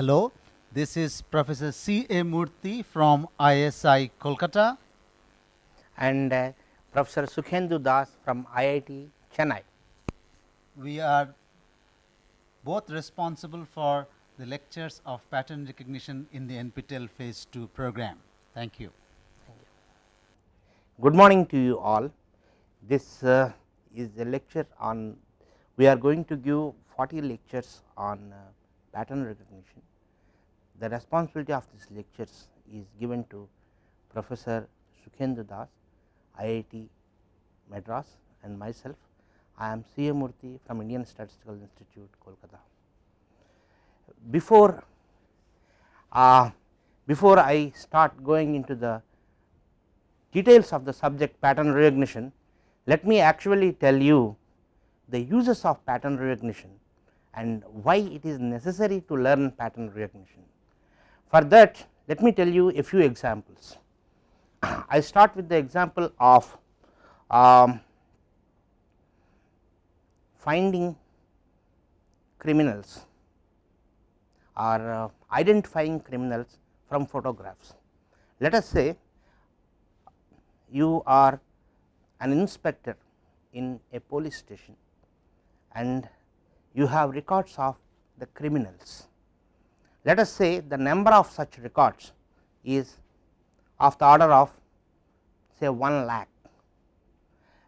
Hello, this is Professor C. A. Murthy from ISI Kolkata. and uh, Professor Sukhendu Das from IIT Chennai. We are both responsible for the lectures of pattern recognition in the NPTEL phase 2 program. Thank you. Good morning to you all. This uh, is a lecture on we are going to give 40 lectures on uh, pattern recognition. The responsibility of these lectures is given to Professor Sukhendu Das, IIT Madras and myself. I am C. A. Murthy from Indian Statistical Institute, Kolkata. Before uh, before I start going into the details of the subject pattern recognition, let me actually tell you the uses of pattern recognition and why it is necessary to learn pattern recognition. For that let me tell you a few examples. I start with the example of um, finding criminals or uh, identifying criminals from photographs. Let us say you are an inspector in a police station and you have records of the criminals. Let us say the number of such records is of the order of say 1 lakh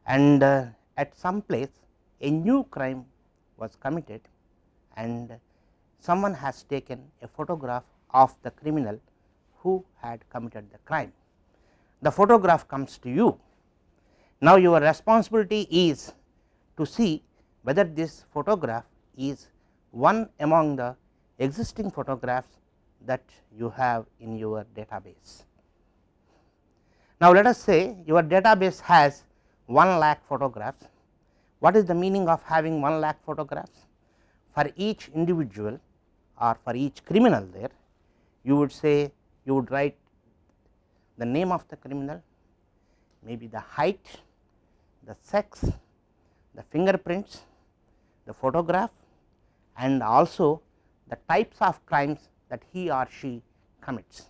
and uh, at some place a new crime was committed and someone has taken a photograph of the criminal who had committed the crime. The photograph comes to you. Now, your responsibility is to see whether this photograph is one among the existing photographs that you have in your database. Now, let us say your database has 1 lakh photographs. What is the meaning of having 1 lakh photographs? For each individual or for each criminal there, you would say you would write the name of the criminal, maybe the height, the sex, the fingerprints, the photograph and also the types of crimes that he or she commits.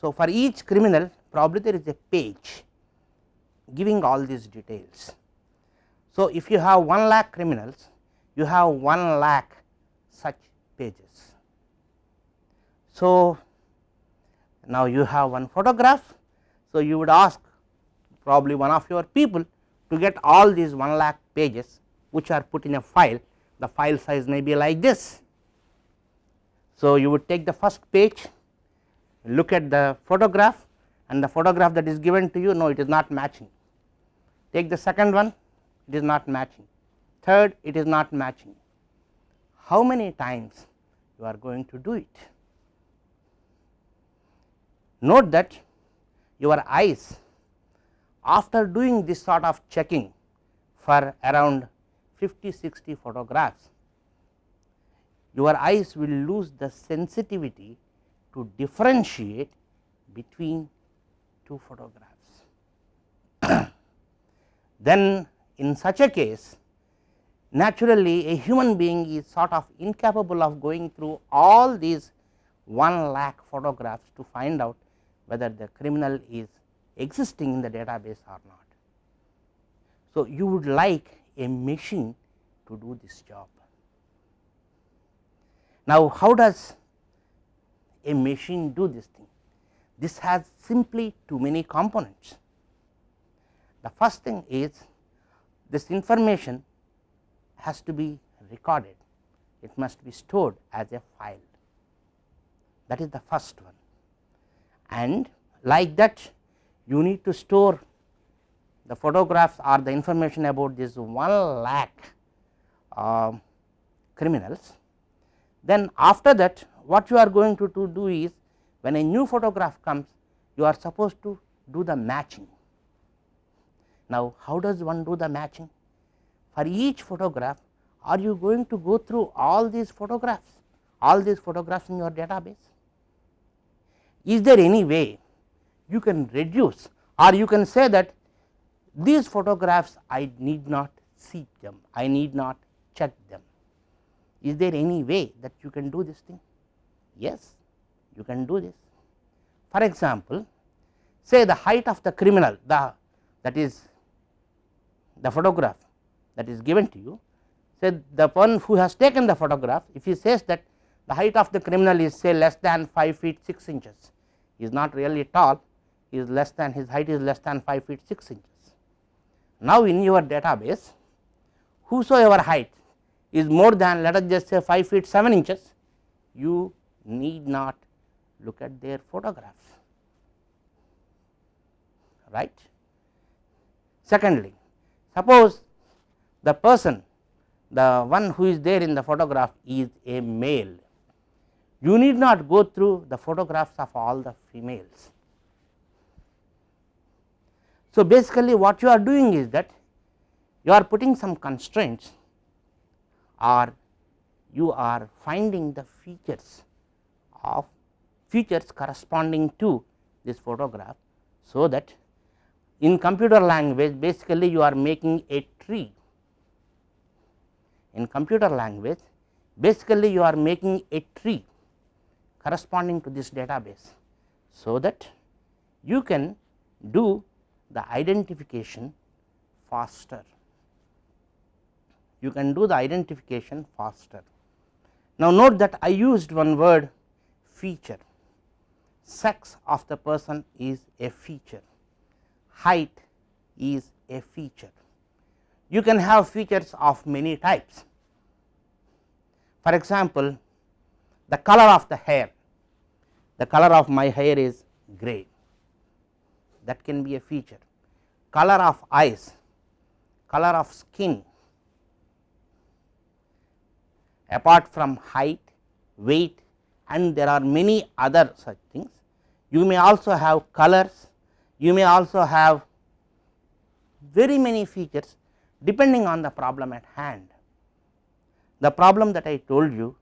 So, for each criminal probably there is a page giving all these details. So, if you have 1 lakh criminals you have 1 lakh such pages. So, now you have one photograph. So, you would ask probably one of your people to get all these 1 lakh pages which are put in a file the file size may be like this. So, you would take the first page look at the photograph and the photograph that is given to you no it is not matching. Take the second one it is not matching. Third it is not matching. How many times you are going to do it? Note that your eyes after doing this sort of checking for around 50 60 photographs your eyes will lose the sensitivity to differentiate between two photographs. then in such a case naturally a human being is sort of incapable of going through all these 1 lakh photographs to find out whether the criminal is existing in the database or not. So, you would like a machine to do this job. Now, how does a machine do this thing? This has simply too many components. The first thing is this information has to be recorded, it must be stored as a file that is the first one and like that you need to store the photographs or the information about this 1 lakh uh, criminals. Then after that what you are going to, to do is when a new photograph comes you are supposed to do the matching. Now, how does one do the matching? For each photograph are you going to go through all these photographs, all these photographs in your database? Is there any way you can reduce or you can say that these photographs I need not see them, I need not check them. Is there any way that you can do this thing? Yes, you can do this. For example, say the height of the criminal the that is the photograph that is given to you say the one who has taken the photograph if he says that the height of the criminal is say less than 5 feet 6 inches he is not really tall he is less than his height is less than 5 feet 6 inches. Now, in your database whosoever height is more than let us just say 5 feet 7 inches you need not look at their photographs right. Secondly, suppose the person the one who is there in the photograph is a male you need not go through the photographs of all the females. So, basically what you are doing is that you are putting some constraints or you are finding the features of features corresponding to this photograph. So, that in computer language basically you are making a tree in computer language basically you are making a tree corresponding to this database. So, that you can do the identification faster you can do the identification faster. Now, note that I used one word feature. Sex of the person is a feature. Height is a feature. You can have features of many types. For example, the color of the hair, the color of my hair is gray. That can be a feature, color of eyes, color of skin apart from height, weight and there are many other such things. You may also have colors, you may also have very many features depending on the problem at hand. The problem that I told you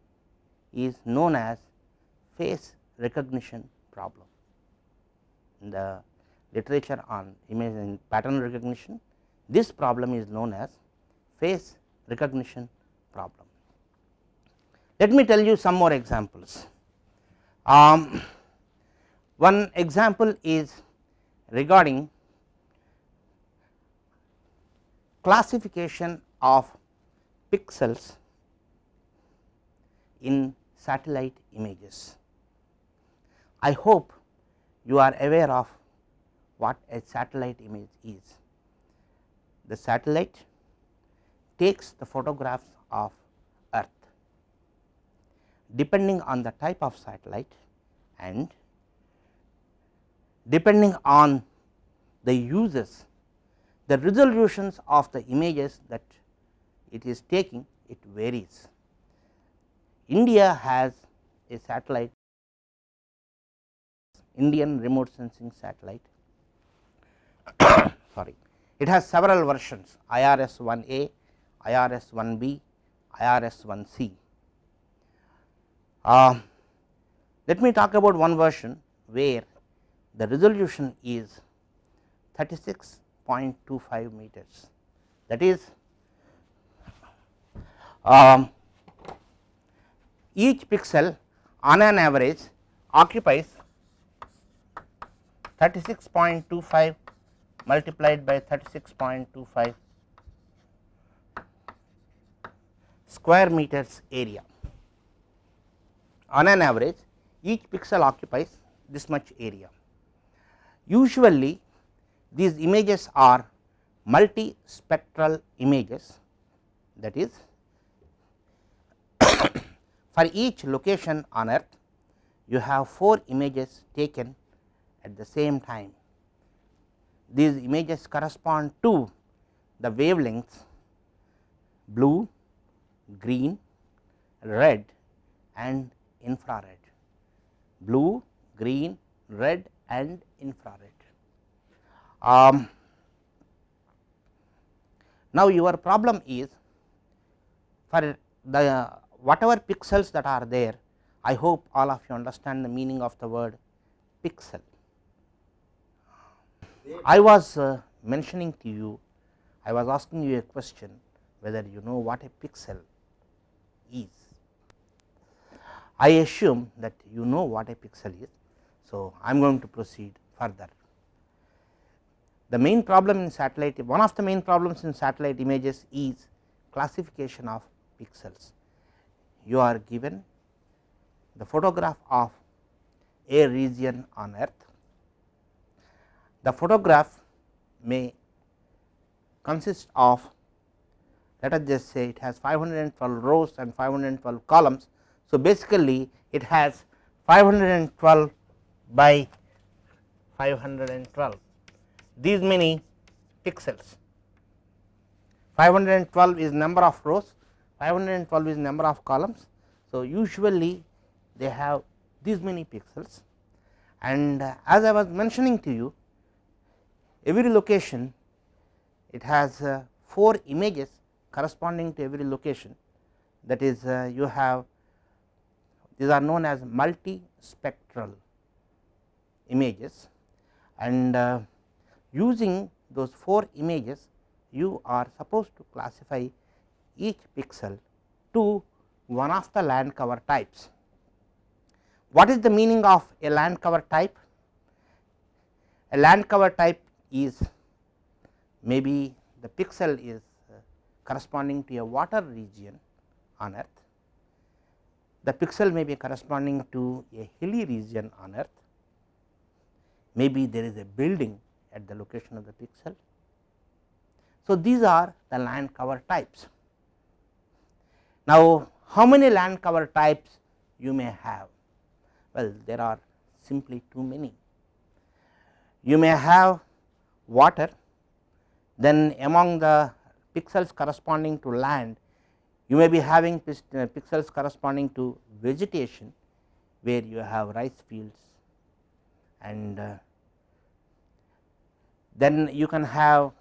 is known as face recognition problem. In the literature on image and pattern recognition, this problem is known as face recognition problem. Let me tell you some more examples. Um, one example is regarding classification of pixels in satellite images. I hope you are aware of what a satellite image is. The satellite takes the photographs of depending on the type of satellite and depending on the uses the resolutions of the images that it is taking it varies. India has a satellite Indian remote sensing satellite sorry it has several versions IRS 1A, IRS 1B, IRS 1C. Uh, let me talk about one version where the resolution is 36.25 meters that is um, each pixel on an average occupies 36.25 multiplied by 36.25 square meters area. On an average each pixel occupies this much area. Usually these images are multispectral images that is for each location on earth you have 4 images taken at the same time. These images correspond to the wavelengths blue, green, red and infrared, blue, green, red and infrared. Um, now, your problem is for the whatever pixels that are there, I hope all of you understand the meaning of the word pixel. I was uh, mentioning to you, I was asking you a question whether you know what a pixel is. I assume that you know what a pixel is. So, I am going to proceed further. The main problem in satellite one of the main problems in satellite images is classification of pixels. You are given the photograph of a region on earth. The photograph may consist of let us just say it has 512 rows and 512 columns. So, basically it has 512 by 512 these many pixels. 512 is number of rows 512 is number of columns. So, usually they have these many pixels. And uh, as I was mentioning to you every location it has uh, 4 images corresponding to every location. That is uh, you have these are known as multispectral images and uh, using those 4 images you are supposed to classify each pixel to one of the land cover types. What is the meaning of a land cover type? A land cover type is maybe the pixel is uh, corresponding to a water region on earth, the pixel may be corresponding to a hilly region on earth, maybe there is a building at the location of the pixel. So, these are the land cover types. Now, how many land cover types you may have? Well, there are simply too many. You may have water, then among the pixels corresponding to land, you may be having uh, pixels corresponding to vegetation, where you have rice fields and uh, then you can have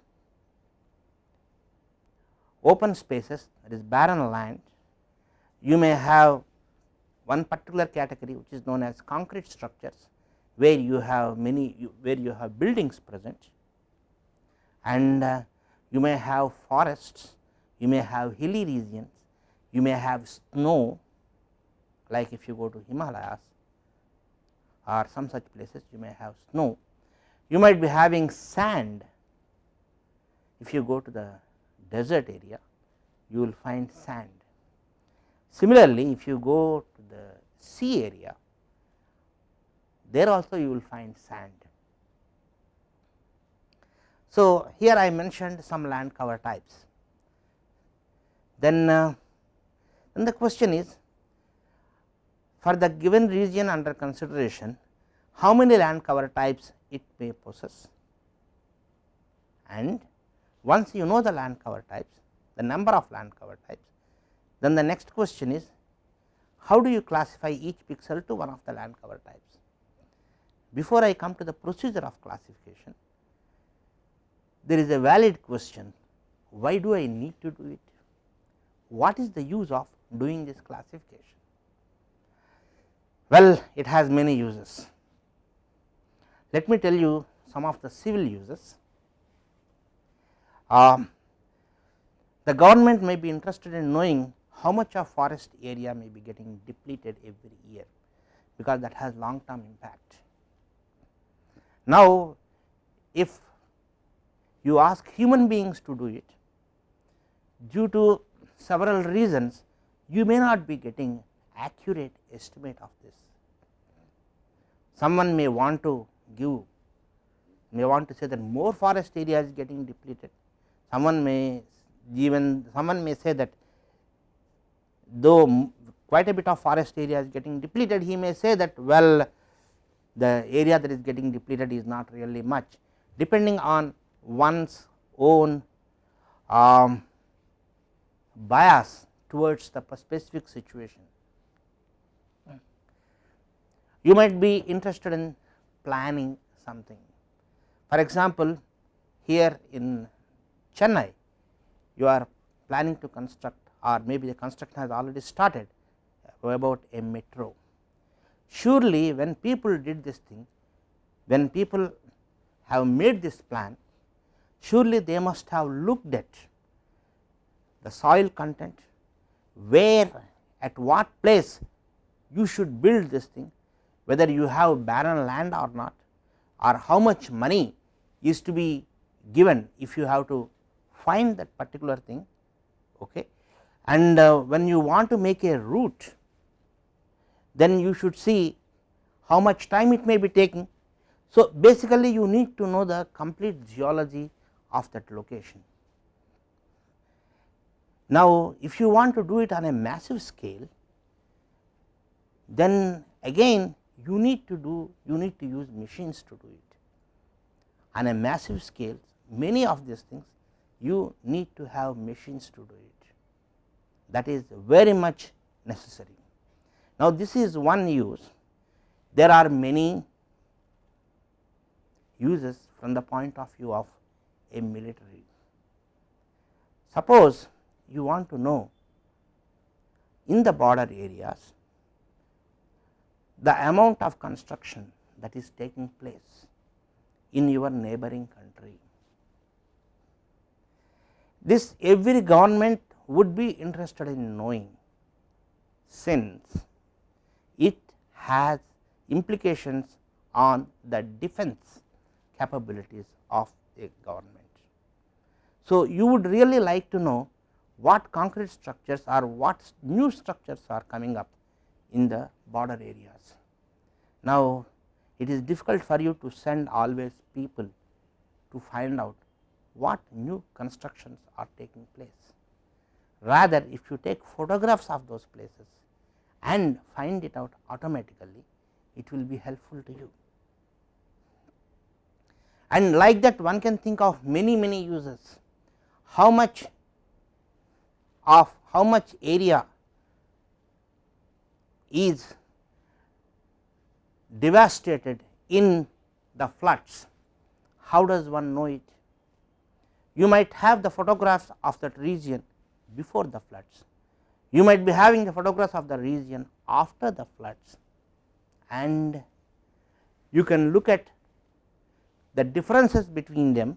open spaces that is barren land. You may have one particular category which is known as concrete structures, where you have many where you have buildings present and uh, you may have forests, you may have hilly regions, you may have snow like if you go to Himalayas or some such places you may have snow you might be having sand if you go to the desert area you will find sand. Similarly, if you go to the sea area there also you will find sand. So, here I mentioned some land cover types. Then, uh, then the question is for the given region under consideration how many land cover types it may possess? And once you know the land cover types the number of land cover types then the next question is how do you classify each pixel to one of the land cover types. Before I come to the procedure of classification there is a valid question. Why do I need to do it? What is the use of doing this classification well it has many uses let me tell you some of the civil uses. Um, the government may be interested in knowing how much of forest area may be getting depleted every year, because that has long term impact. Now, if you ask human beings to do it, due to several reasons, you may not be getting accurate estimate of this. Someone may want to give may want to say that more forest area is getting depleted. Someone may even someone may say that though quite a bit of forest area is getting depleted, he may say that well the area that is getting depleted is not really much depending on one's own um, bias towards the specific situation. You might be interested in planning something. For example, here in Chennai you are planning to construct or maybe the construction has already started uh, about a metro. Surely when people did this thing, when people have made this plan, surely they must have looked at the soil content, where at what place you should build this thing whether you have barren land or not or how much money is to be given if you have to find that particular thing okay. and uh, when you want to make a route then you should see how much time it may be taking. So, basically you need to know the complete geology of that location. Now, if you want to do it on a massive scale then again you need to do you need to use machines to do it on a massive scale many of these things you need to have machines to do it that is very much necessary. Now, this is one use there are many uses from the point of view of a military. Suppose you want to know in the border areas the amount of construction that is taking place in your neighboring country. This every government would be interested in knowing since it has implications on the defense capabilities of a government. So, you would really like to know what concrete structures or what new structures are coming up in the border areas. Now, it is difficult for you to send always people to find out what new constructions are taking place. Rather, if you take photographs of those places and find it out automatically, it will be helpful to you. And like that one can think of many many uses, how much of how much area is devastated in the floods. How does one know it? You might have the photographs of that region before the floods, you might be having the photographs of the region after the floods and you can look at the differences between them.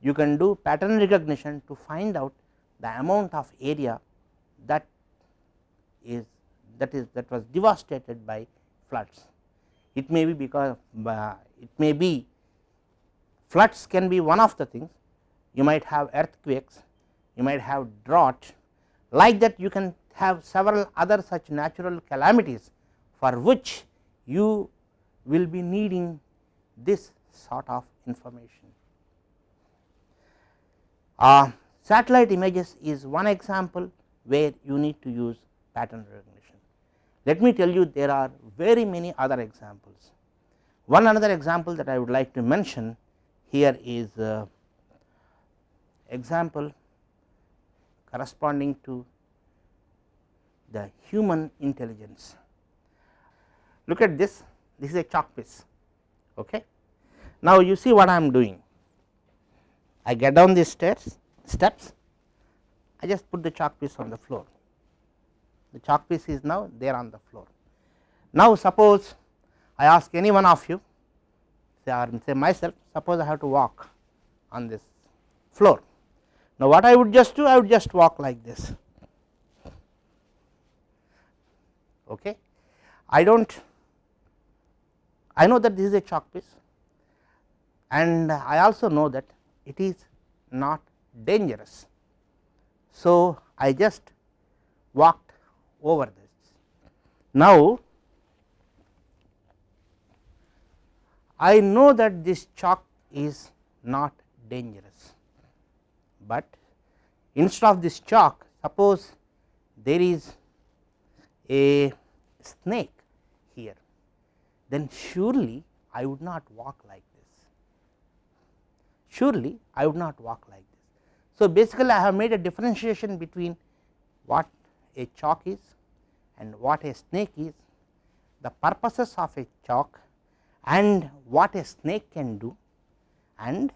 You can do pattern recognition to find out the amount of area that is that is that was devastated by floods. It may be because uh, it may be floods can be one of the things you might have earthquakes, you might have drought like that you can have several other such natural calamities for which you will be needing this sort of information. Uh, satellite images is one example where you need to use pattern recognition. Let me tell you there are very many other examples. One another example that I would like to mention here is uh, example corresponding to the human intelligence. Look at this, this is a chalk piece. Okay. Now, you see what I am doing, I get down these stairs steps, I just put the chalk piece on the floor, the chalk piece is now there on the floor. Now, suppose I ask any one of you say or say myself suppose I have to walk on this floor. Now, what I would just do I would just walk like this okay. I do not I know that this is a chalk piece and I also know that it is not dangerous. So, I just walked over this. Now, I know that this chalk is not dangerous, but instead of this chalk suppose there is a snake here then surely I would not walk like this surely I would not walk like this. So, basically I have made a differentiation between what a chalk is and what a snake is the purposes of a chalk and what a snake can do and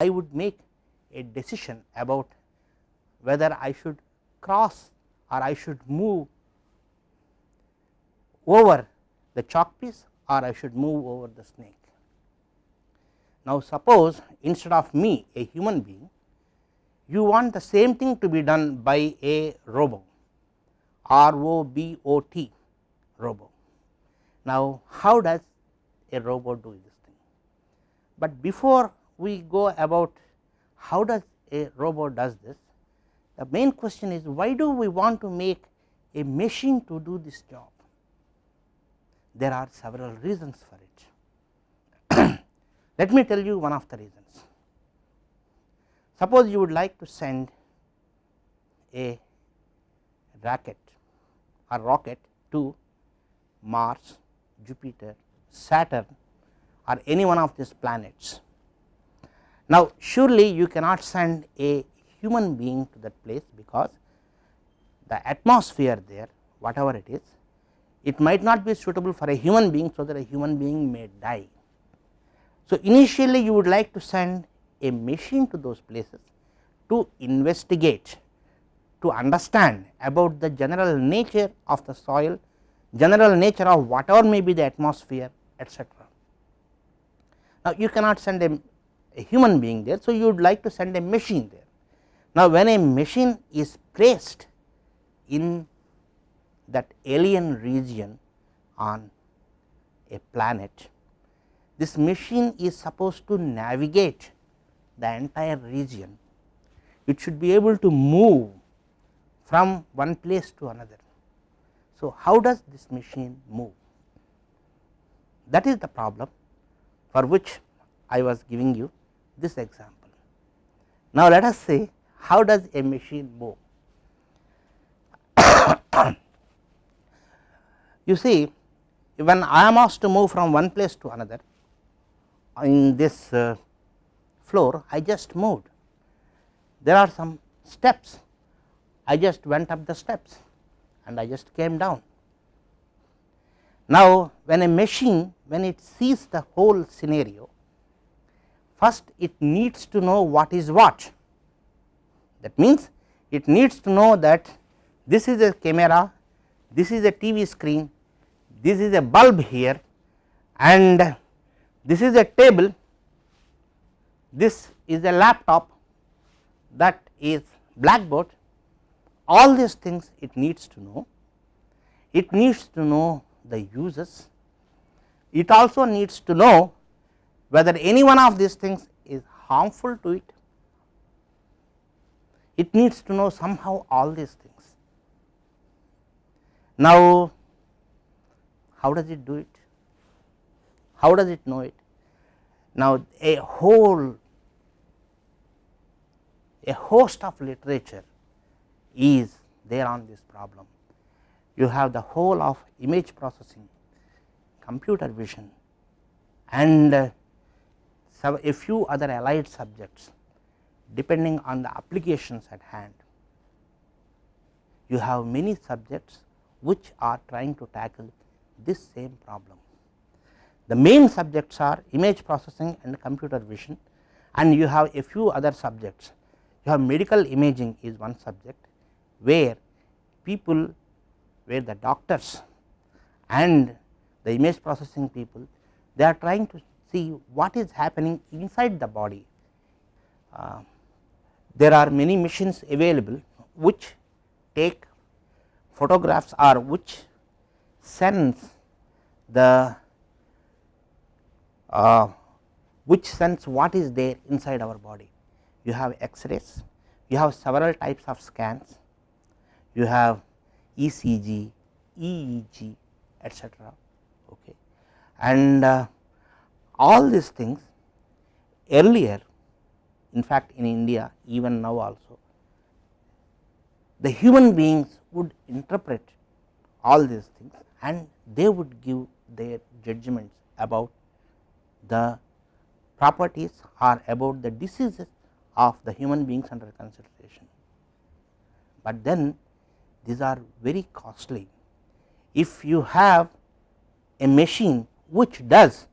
I would make a decision about whether I should cross or I should move over the chalk piece or I should move over the snake. Now, suppose instead of me a human being you want the same thing to be done by a robot R O B O T robo. Now, how does a robot do this thing? But before we go about how does a robot does this, the main question is why do we want to make a machine to do this job? There are several reasons for it. Let me tell you one of the reasons. Suppose you would like to send a racket or rocket to Mars, Jupiter, Saturn or any one of these planets. Now, surely you cannot send a human being to that place because the atmosphere there whatever it is, it might not be suitable for a human being. So, that a human being may die. So, initially you would like to send a machine to those places to investigate to understand about the general nature of the soil, general nature of whatever may be the atmosphere etc. Now, you cannot send a, a human being there. So, you would like to send a machine there. Now, when a machine is placed in that alien region on a planet, this machine is supposed to navigate the entire region. It should be able to move from one place to another. So, how does this machine move? That is the problem for which I was giving you this example. Now, let us say how does a machine move? you see when I am asked to move from one place to another in this uh, floor I just moved. There are some steps I just went up the steps and I just came down. Now, when a machine when it sees the whole scenario first it needs to know what is what that means it needs to know that this is a camera, this is a TV screen, this is a bulb here and this is a table, this is a laptop that is blackboard all these things it needs to know. It needs to know the uses, it also needs to know whether any one of these things is harmful to it, it needs to know somehow all these things. Now, how does it do it? How does it know it? Now, a whole a host of literature is there on this problem. You have the whole of image processing, computer vision and uh, a few other allied subjects depending on the applications at hand. You have many subjects which are trying to tackle this same problem. The main subjects are image processing and computer vision and you have a few other subjects. You have medical imaging is one subject where people where the doctors and the image processing people they are trying to see what is happening inside the body. Uh, there are many machines available which take photographs or which sense the uh, which sense what is there inside our body. You have X-rays, you have several types of scans, you have ECG, EEG etc. Okay. And uh, all these things earlier in fact, in India even now also the human beings would interpret all these things and they would give their judgments about the properties are about the diseases of the human beings under consideration. But then these are very costly. If you have a machine which does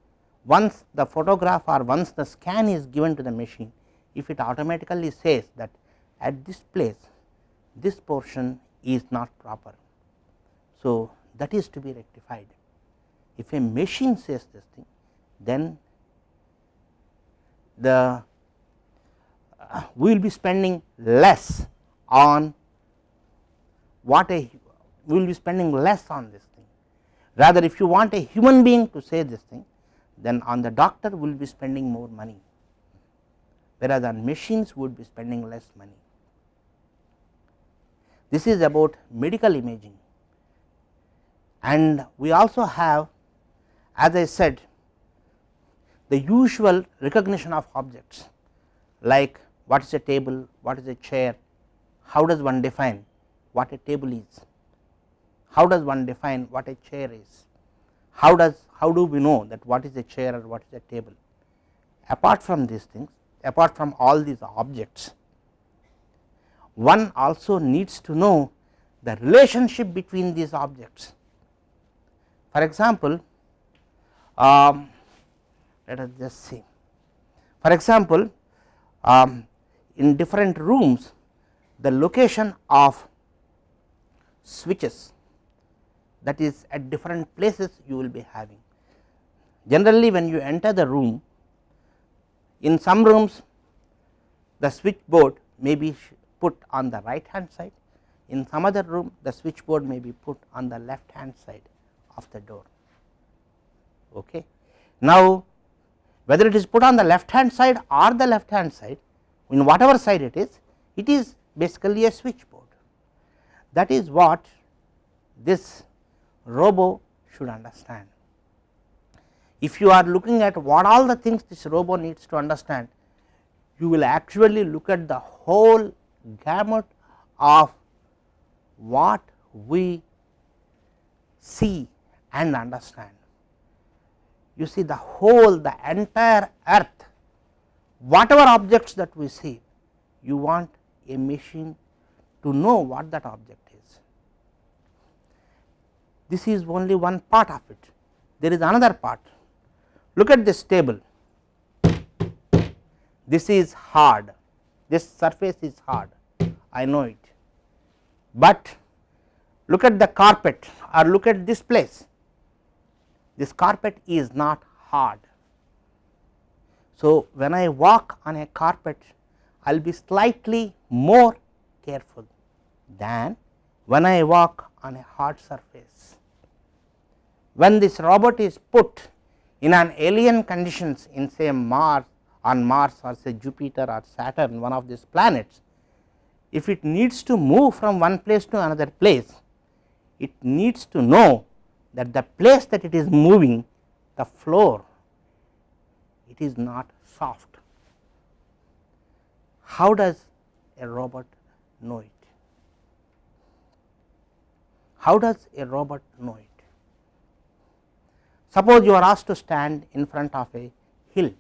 once the photograph or once the scan is given to the machine, if it automatically says that at this place this portion is not proper. So, that is to be rectified. If a machine says this thing, then the we will be spending less on what a we will be spending less on this thing. Rather if you want a human being to say this thing then on the doctor we will be spending more money, whereas on machines would be spending less money. This is about medical imaging and we also have as I said the usual recognition of objects like what is a table, what is a chair, how does one define what a table is, how does one define what a chair is, how does how do we know that what is a chair or what is a table. Apart from these things, apart from all these objects, one also needs to know the relationship between these objects. For example, um, let us just see. For example, um, in different rooms the location of switches that is at different places you will be having. Generally when you enter the room in some rooms the switchboard may be put on the right hand side in some other room the switchboard may be put on the left hand side of the door. Okay. Now whether it is put on the left hand side or the left hand side in whatever side it is it is basically a switchboard that is what this robo should understand. If you are looking at what all the things this robo needs to understand you will actually look at the whole gamut of what we see and understand. You see the whole the entire earth whatever objects that we see you want a machine to know what that object is. This is only one part of it. There is another part. Look at this table. This is hard. This surface is hard. I know it, but look at the carpet or look at this place this carpet is not hard. So, when I walk on a carpet I will be slightly more careful than when I walk on a hard surface. When this robot is put in an alien conditions in say Mars on Mars or say Jupiter or Saturn one of these planets, if it needs to move from one place to another place, it needs to know that the place that it is moving the floor it is not soft. How does a robot know it? How does a robot know it? Suppose you are asked to stand in front of a hill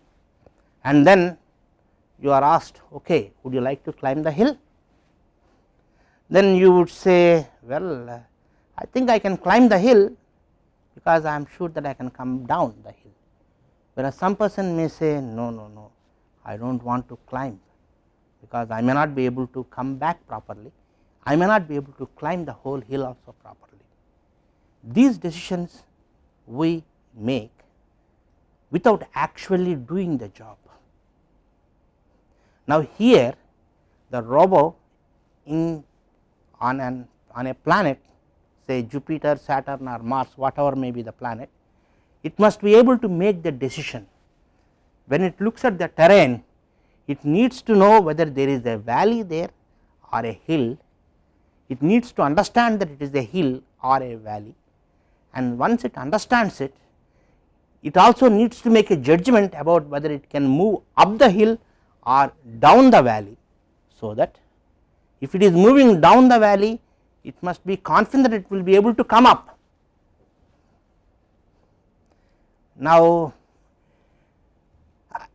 and then you are asked okay would you like to climb the hill then you would say well I think I can climb the hill because I am sure that I can come down the hill, whereas some person may say no, no, no, I do not want to climb because I may not be able to come back properly, I may not be able to climb the whole hill also properly. These decisions we make without actually doing the job. Now, here the robo in on an on a planet say Jupiter, Saturn or Mars whatever may be the planet, it must be able to make the decision. When it looks at the terrain, it needs to know whether there is a valley there or a hill, it needs to understand that it is a hill or a valley and once it understands it, it also needs to make a judgment about whether it can move up the hill or down the valley. So, that if it is moving down the valley it must be confident that it will be able to come up. Now,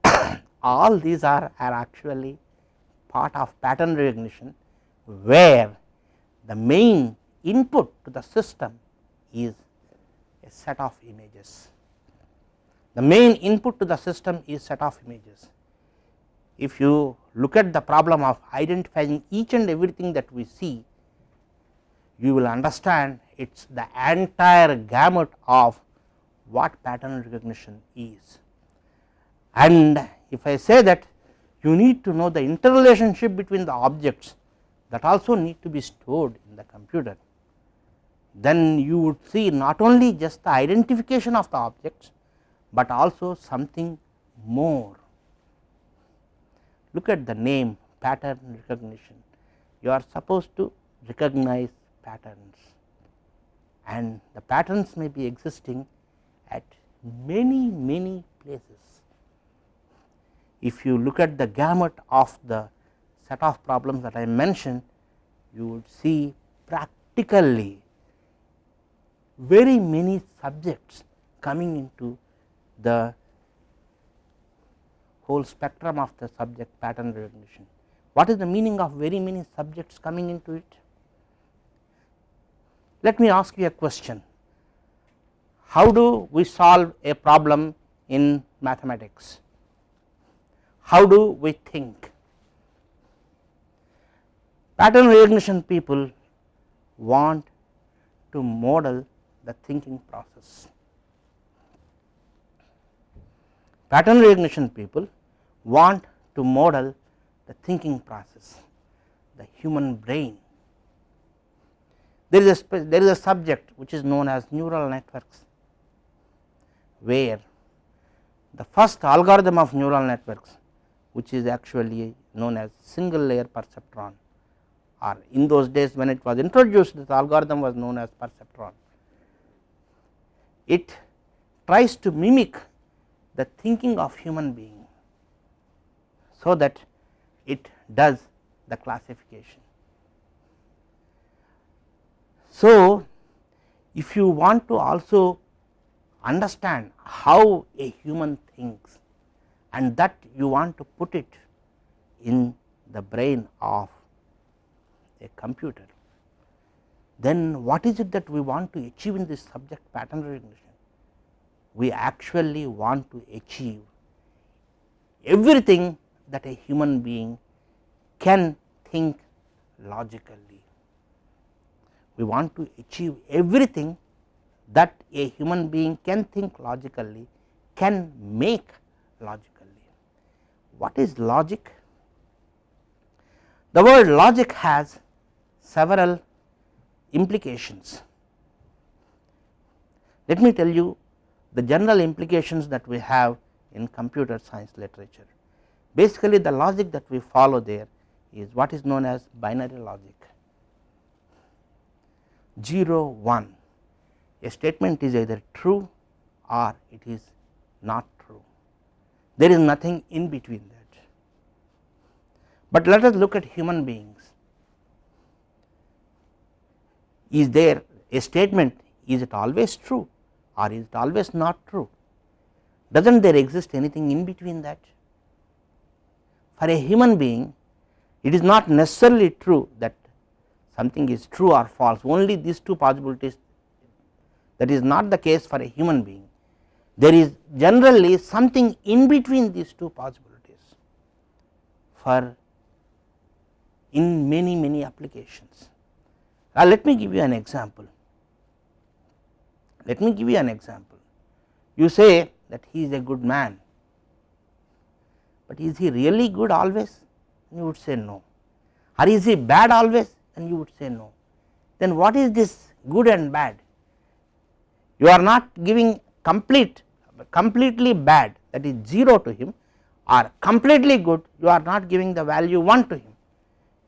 all these are, are actually part of pattern recognition, where the main input to the system is a set of images. The main input to the system is set of images. If you look at the problem of identifying each and everything that we see you will understand it is the entire gamut of what pattern recognition is. And if I say that you need to know the interrelationship between the objects that also need to be stored in the computer. then you would see not only just the identification of the objects, but also something more. Look at the name pattern recognition, you are supposed to recognize patterns and the patterns may be existing at many many places. If you look at the gamut of the set of problems that I mentioned, you would see practically very many subjects coming into the whole spectrum of the subject pattern recognition. What is the meaning of very many subjects coming into it? Let me ask you a question, how do we solve a problem in mathematics? How do we think? Pattern recognition people want to model the thinking process. Pattern recognition people want to model the thinking process, the human brain. There is a there is a subject which is known as neural networks, where the first algorithm of neural networks which is actually known as single layer perceptron or in those days when it was introduced this algorithm was known as perceptron it tries to mimic the thinking of human being so that it does the classification. So, if you want to also understand how a human thinks and that you want to put it in the brain of a computer then what is it that we want to achieve in this subject pattern recognition? We actually want to achieve everything that a human being can think logically. We want to achieve everything that a human being can think logically, can make logically. What is logic? The word logic has several implications. Let me tell you the general implications that we have in computer science literature. Basically the logic that we follow there is what is known as binary logic 0 1 a statement is either true or it is not true there is nothing in between that. But let us look at human beings is there a statement is it always true or is it always not true does not there exist anything in between that. For a human being it is not necessarily true that something is true or false only these two possibilities that is not the case for a human being there is generally something in between these two possibilities for in many many applications. Now, let me give you an example. Let me give you an example. You say that he is a good man, but is he really good always? You would say no. Or is he bad always? And you would say no. Then what is this good and bad? You are not giving complete, completely bad that is 0 to him or completely good you are not giving the value 1 to him.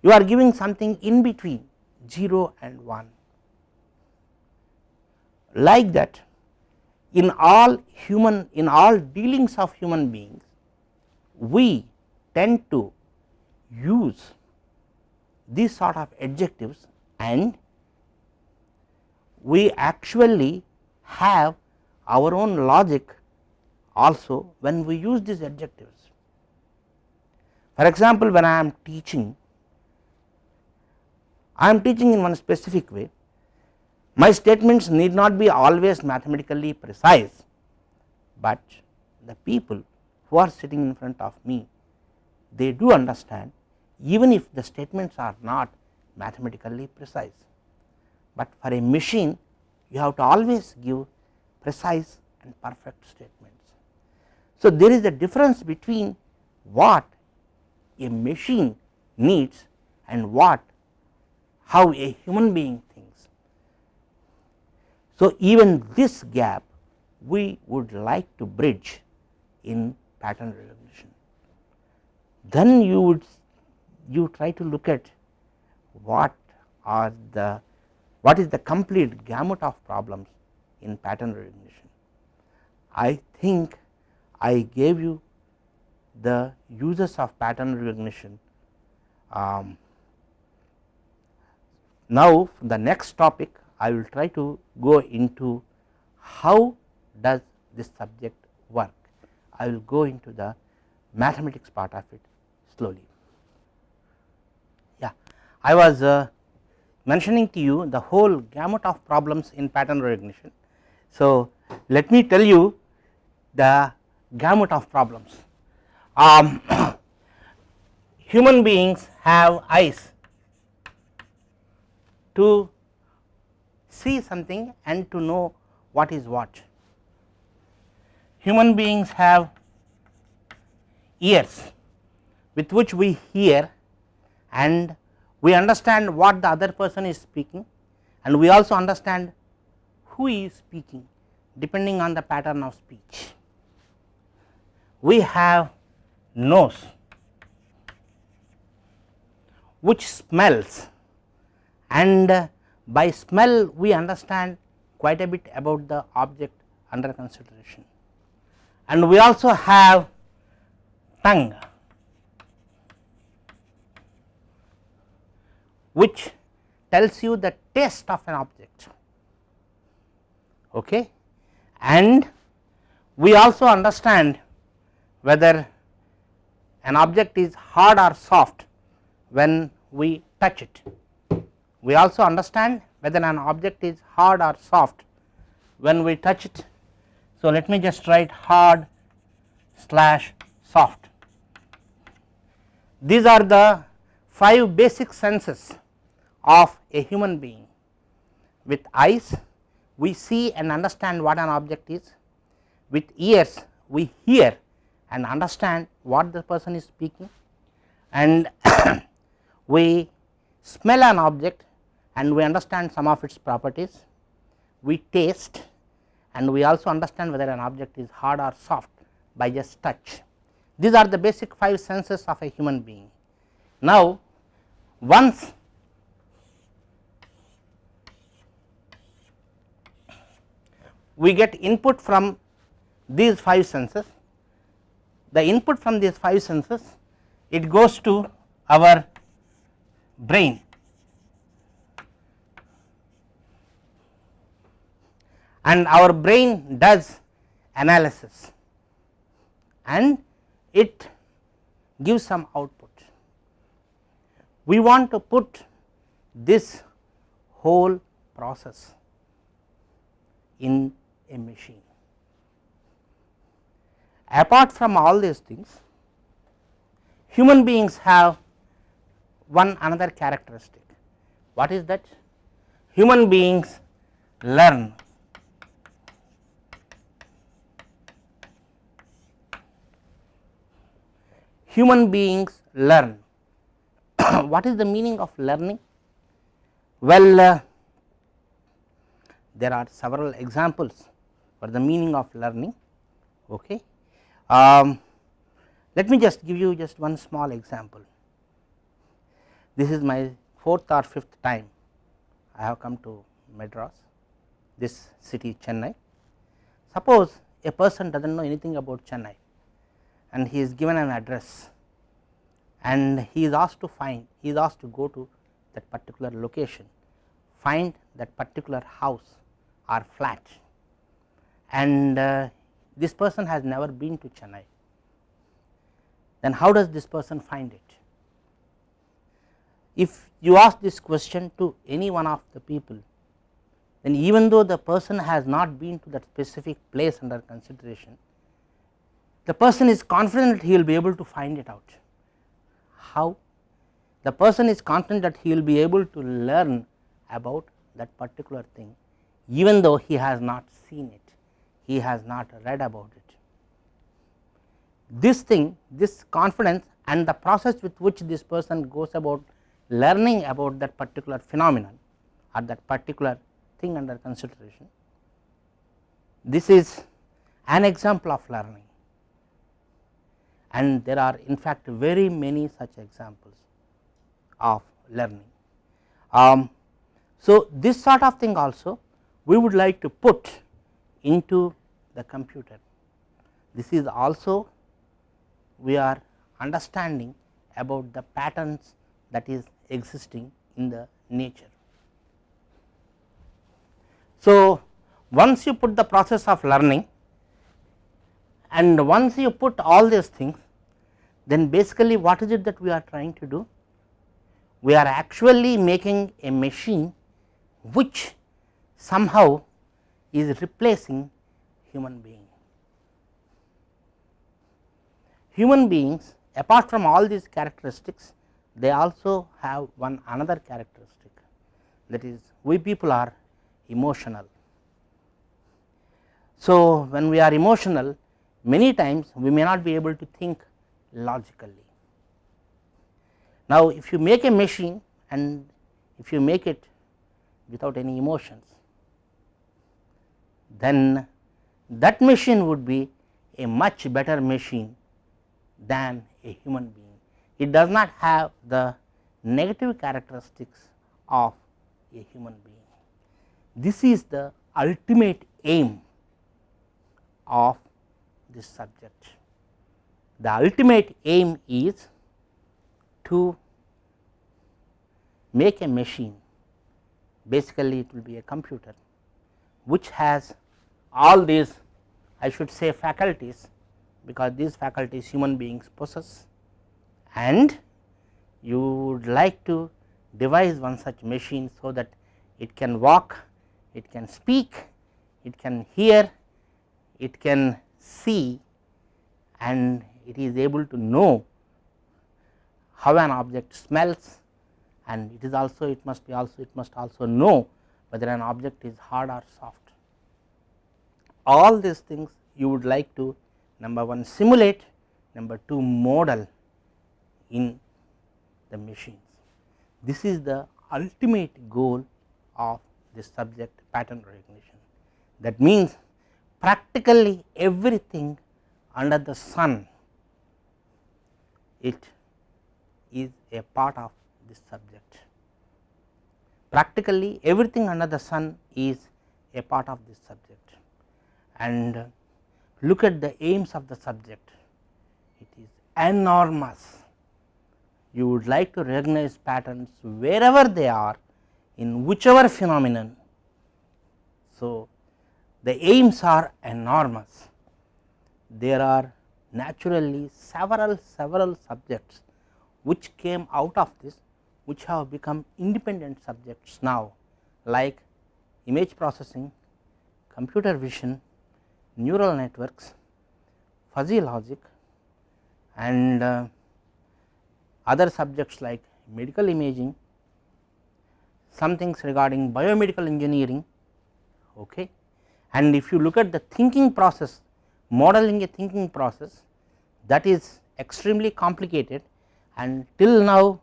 You are giving something in between 0 and 1. Like that in all human in all dealings of human beings we tend to use these sort of adjectives and we actually have our own logic also when we use these adjectives. For example, when I am teaching I am teaching in one specific way, my statements need not be always mathematically precise, but the people who are sitting in front of me they do understand even if the statements are not mathematically precise, but for a machine you have to always give precise and perfect statements. So, there is a difference between what a machine needs and what how a human being thinks. So, even this gap we would like to bridge in pattern recognition. Then you would you try to look at what are the what is the complete gamut of problems in pattern recognition. I think I gave you the uses of pattern recognition. Um, now, the next topic I will try to go into how does this subject work. I will go into the mathematics part of it slowly. I was uh, mentioning to you the whole gamut of problems in pattern recognition. So, let me tell you the gamut of problems. Um, human beings have eyes to see something and to know what is what. Human beings have ears with which we hear and we understand what the other person is speaking and we also understand who is speaking depending on the pattern of speech. We have nose which smells and by smell we understand quite a bit about the object under consideration and we also have tongue which tells you the taste of an object okay and we also understand whether an object is hard or soft when we touch it. We also understand whether an object is hard or soft when we touch it. So, let me just write hard slash soft. These are the 5 basic senses of a human being. With eyes we see and understand what an object is, with ears we hear and understand what the person is speaking and we smell an object and we understand some of its properties, we taste and we also understand whether an object is hard or soft by just touch. These are the basic 5 senses of a human being. Now, once we get input from these 5 senses, the input from these 5 senses it goes to our brain and our brain does analysis and it gives some output. We want to put this whole process in a machine. Apart from all these things, human beings have one another characteristic. What is that? Human beings learn human beings learn. what is the meaning of learning? Well, uh, there are several examples for the meaning of learning. Okay. Um, let me just give you just one small example. This is my fourth or fifth time I have come to Madras, this city Chennai. Suppose a person does not know anything about Chennai and he is given an address and he is asked to find, he is asked to go to that particular location, find that particular house or flat and uh, this person has never been to Chennai, then how does this person find it? If you ask this question to any one of the people, then even though the person has not been to that specific place under consideration, the person is confident he will be able to find it out. How? The person is confident that he will be able to learn about that particular thing even though he has not seen it he has not read about it. This thing this confidence and the process with which this person goes about learning about that particular phenomenon or that particular thing under consideration this is an example of learning and there are in fact very many such examples of learning. Um, so, this sort of thing also we would like to put into the computer. This is also we are understanding about the patterns that is existing in the nature. So, once you put the process of learning and once you put all these things then basically what is it that we are trying to do? We are actually making a machine which somehow is replacing human being. Human beings apart from all these characteristics they also have one another characteristic that is we people are emotional. So, when we are emotional many times we may not be able to think logically. Now, if you make a machine and if you make it without any emotions then that machine would be a much better machine than a human being. It does not have the negative characteristics of a human being. This is the ultimate aim of this subject. The ultimate aim is to make a machine basically it will be a computer which has all these I should say faculties because these faculties human beings possess and you would like to devise one such machine so that it can walk, it can speak, it can hear, it can see and it is able to know how an object smells and it is also it must be also it must also know whether an object is hard or soft. All these things you would like to number 1 simulate, number 2 model in the machines. This is the ultimate goal of this subject pattern recognition. That means, practically everything under the sun it is a part of this subject. Practically everything under the sun is a part of this subject and look at the aims of the subject it is enormous. You would like to recognize patterns wherever they are in whichever phenomenon. So, the aims are enormous. There are naturally several several subjects which came out of this which have become independent subjects now like image processing, computer vision, neural networks, fuzzy logic and uh, other subjects like medical imaging, some things regarding biomedical engineering. Okay. And if you look at the thinking process, modeling a thinking process that is extremely complicated and till now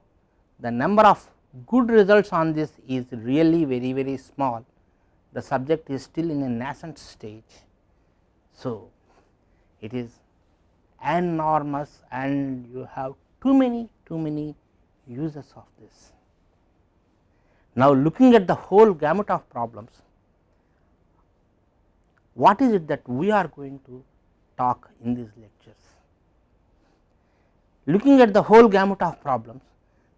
the number of good results on this is really very very small. The subject is still in a nascent stage so, it is enormous and you have too many too many uses of this. Now, looking at the whole gamut of problems, what is it that we are going to talk in these lectures? Looking at the whole gamut of problems,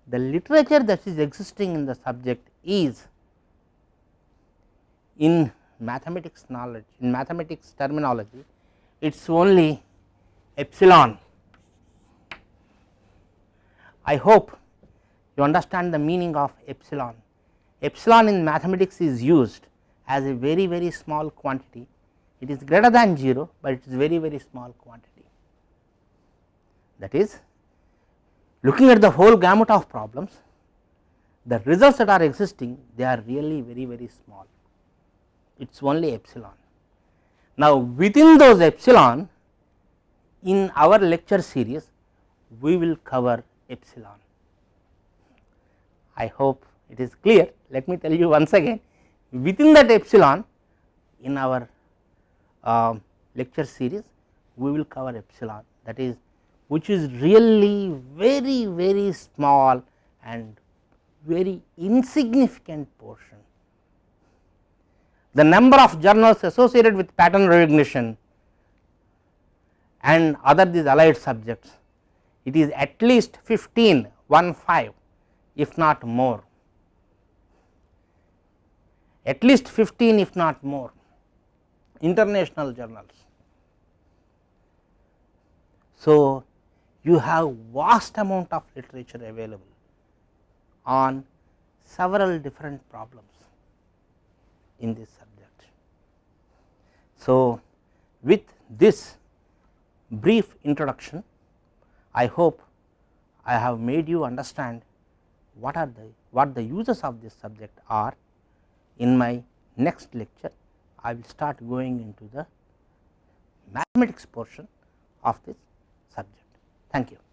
the literature that is existing in the subject is in mathematics knowledge in mathematics terminology it is only epsilon. I hope you understand the meaning of epsilon. Epsilon in mathematics is used as a very very small quantity it is greater than 0, but it is very very small quantity that is looking at the whole gamut of problems the results that are existing they are really very very small it is only epsilon. Now, within those epsilon in our lecture series we will cover epsilon. I hope it is clear let me tell you once again within that epsilon in our uh, lecture series we will cover epsilon that is which is really very very small and very insignificant portion. The number of journals associated with pattern recognition and other these allied subjects it is at least 15 1 5 if not more at least 15 if not more international journals. So, you have vast amount of literature available on several different problems in this subject. So, with this brief introduction I hope I have made you understand what are the what the uses of this subject are in my next lecture I will start going into the mathematics portion of this subject. Thank you.